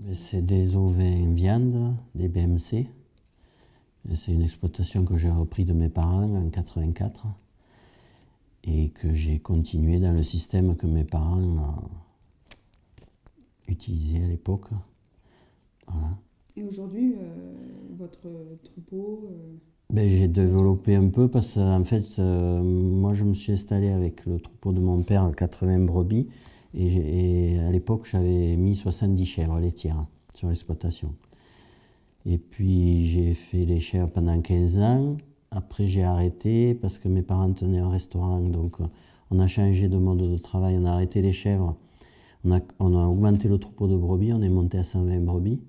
C'est des ovins viande, des BMC. C'est une exploitation que j'ai repris de mes parents en 84 et que j'ai continué dans le système que mes parents utilisaient à l'époque. Et aujourd'hui, euh, votre troupeau euh, ben, J'ai développé un peu parce qu'en fait, euh, moi je me suis installé avec le troupeau de mon père, 80 brebis, et, à l'époque j'avais mis 70 chèvres laitières sur l'exploitation. Et puis j'ai fait les chèvres pendant 15 ans. Après j'ai arrêté parce que mes parents tenaient un restaurant, donc on a changé de mode de travail, on a arrêté les chèvres. On a, augmenté le troupeau de brebis, on est monté à 120 brebis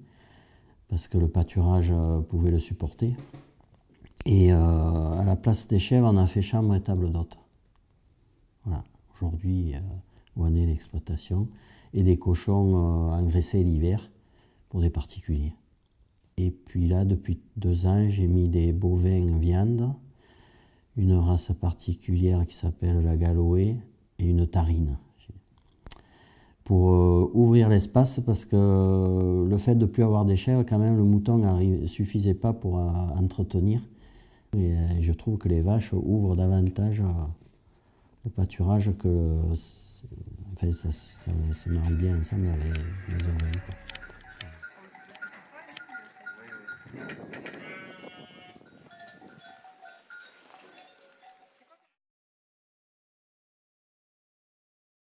parce que le pâturage euh, pouvait le supporter. Et euh, à la place des chèvres, on a fait chambre et table d'hôte. Voilà. Aujourd'hui, euh, où en est l'exploitation. Et des cochons engraissés l'hiver pour des particuliers. Et puis là, depuis deux ans, j'ai mis des bovins viande, une race particulière qui s'appelle la Galoé et une tarine pour euh, ouvrir l'espace parce que le fait de ne plus avoir des chèvres, quand même, le mouton ne suffisait pas pour euh, entretenir. Et euh, je trouve que les vaches ouvrent davantage le pâturage que enfin, ça, se marie bien ensemble les ovins.